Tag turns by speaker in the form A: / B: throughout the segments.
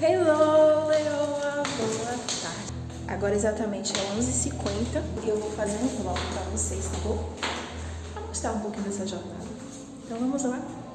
A: Hello, Leoa, boa tarde. Agora exatamente é 11h50 e eu vou fazer um vlog pra vocês, tá bom? Pra mostrar um pouquinho dessa jornada. Então vamos lá?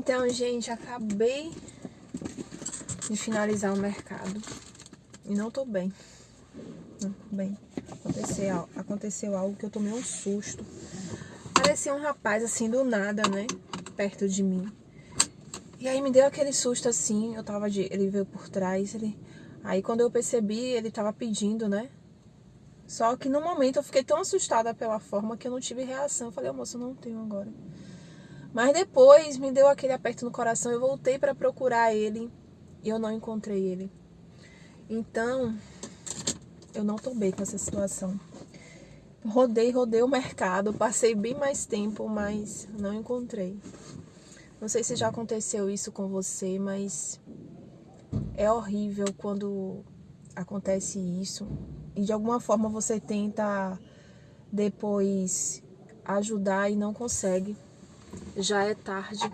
A: Então, gente, acabei de finalizar o mercado e não tô bem. Não tô bem. Aconteceu, aconteceu algo que eu tomei um susto. Parecia um rapaz assim do nada, né? Perto de mim. E aí me deu aquele susto assim, eu tava de. Ele veio por trás, ele. Aí quando eu percebi, ele tava pedindo, né? Só que no momento eu fiquei tão assustada pela forma que eu não tive reação. Eu falei, moço, eu não tenho agora. Mas depois me deu aquele aperto no coração, eu voltei para procurar ele e eu não encontrei ele. Então, eu não tô bem com essa situação. Rodei, rodei o mercado, passei bem mais tempo, mas não encontrei. Não sei se já aconteceu isso com você, mas é horrível quando acontece isso e de alguma forma você tenta depois ajudar e não consegue já é tarde.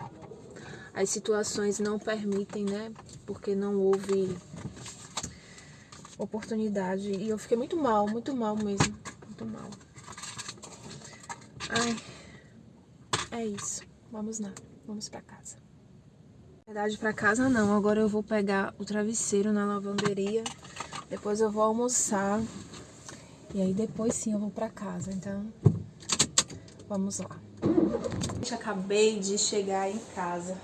A: As situações não permitem, né? Porque não houve oportunidade. E eu fiquei muito mal, muito mal mesmo. Muito mal. Ai, é isso. Vamos lá, vamos pra casa. Na verdade, pra casa não. Agora eu vou pegar o travesseiro na lavanderia. Depois eu vou almoçar. E aí depois sim eu vou pra casa. Então, vamos lá. Acabei de chegar em casa.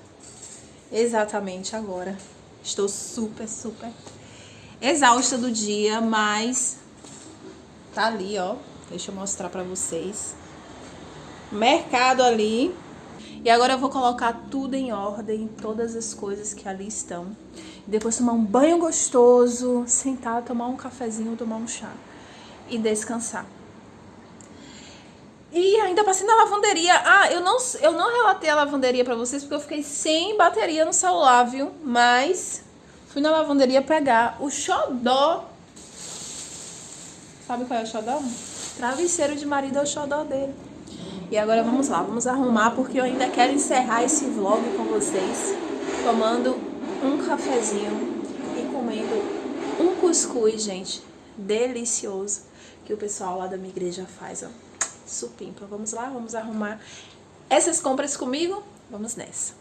A: Exatamente agora. Estou super, super exausta do dia, mas tá ali, ó. Deixa eu mostrar pra vocês. Mercado ali. E agora eu vou colocar tudo em ordem, todas as coisas que ali estão. Depois tomar um banho gostoso, sentar, tomar um cafezinho, tomar um chá e descansar. E ainda passei na lavanderia. Ah, eu não, eu não relatei a lavanderia pra vocês porque eu fiquei sem bateria no celular, viu? Mas fui na lavanderia pegar o xodó. Sabe qual é o xodó? Travesseiro de marido é o xodó dele. E agora vamos lá, vamos arrumar porque eu ainda quero encerrar esse vlog com vocês tomando um cafezinho e comendo um cuscuz, gente, delicioso que o pessoal lá da minha igreja faz, ó supimpa. Vamos lá, vamos arrumar essas compras comigo? Vamos nessa.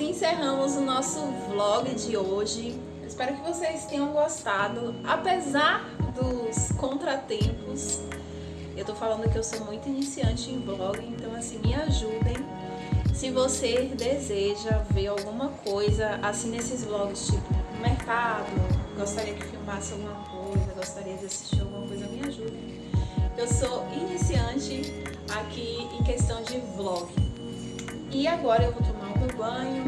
A: Encerramos o nosso vlog de hoje. Espero que vocês tenham gostado, apesar dos contratempos. Eu tô falando que eu sou muito iniciante em vlog, então assim, me ajudem. Se você deseja ver alguma coisa assim nesses vlogs, tipo mercado, gostaria que filmasse alguma coisa, gostaria de assistir alguma coisa, me ajudem. Eu sou iniciante aqui em questão de vlog. E agora eu vou tomar o meu banho,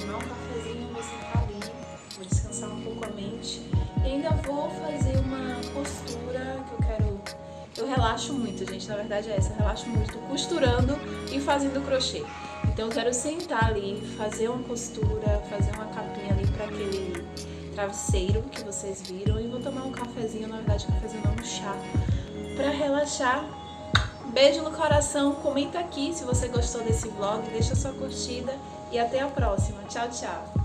A: tomar um cafezinho, vou sentar ali, vou descansar um pouco a mente. E ainda vou fazer uma postura que eu quero... Eu relaxo muito, gente, na verdade é essa, eu relaxo muito costurando e fazendo crochê. Então eu quero sentar ali, fazer uma costura, fazer uma capinha ali para aquele travesseiro que vocês viram e vou tomar um cafezinho, na verdade cafezinho não, um chá, para relaxar Beijo no coração, comenta aqui se você gostou desse vlog, deixa sua curtida e até a próxima. Tchau, tchau!